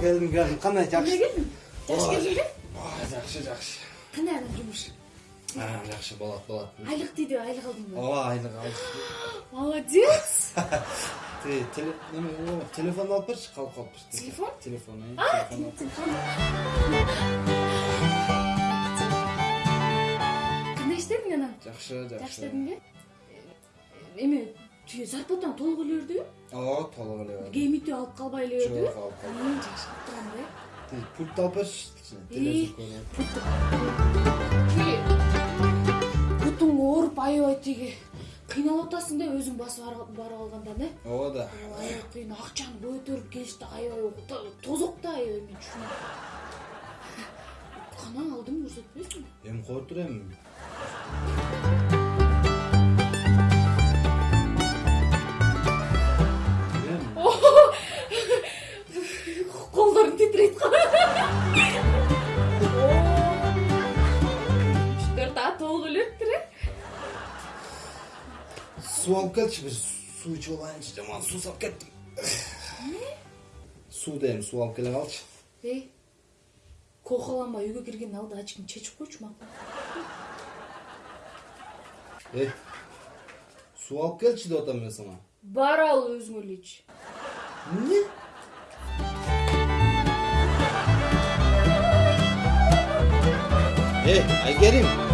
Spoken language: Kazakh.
келдим келдим кандай эмне жакшы келдиң жакшы Ой. келдиңби Ой, жакшы жакшы кандай анан жумуш А, жакшы болот болот айлык тийди айлык алдыңбы ооба айлык алдык молодец Ти, теле- неме, о, телефон алып берчи калып калыппыз Телефон? телефон А, кандай иштедиң анан жакшы жакшы жакшы дедиңби эме тиги зарплатаң толук эле бердиби ооба толук эле бар лимитти алып калбай эле бердиби Жок, алып калбай. Жакшы кылып турган да Ти, пульт алып тиги бутуң ооруп аябай тиги кыйналып атасың да өзүң басып ар- барып алгандан э ооба да. Аябай кыйын акчаны көтөрүп келиш да аябай то- тозок да аябай мен түшүнөм канаң алдыңбы көрсөтпөйсүңбү эми кое тур Эми, суу алып келчи бир суу ичип алайынчы жаман суусап кеттим суу дейм суу алып келе калчы эй кохолонбай үйгө киргендин алдында ачкыны чечип койчу макул эй суу алып келчи деп атам мен сага бар ал өзүң эле ич эмне эй айгерим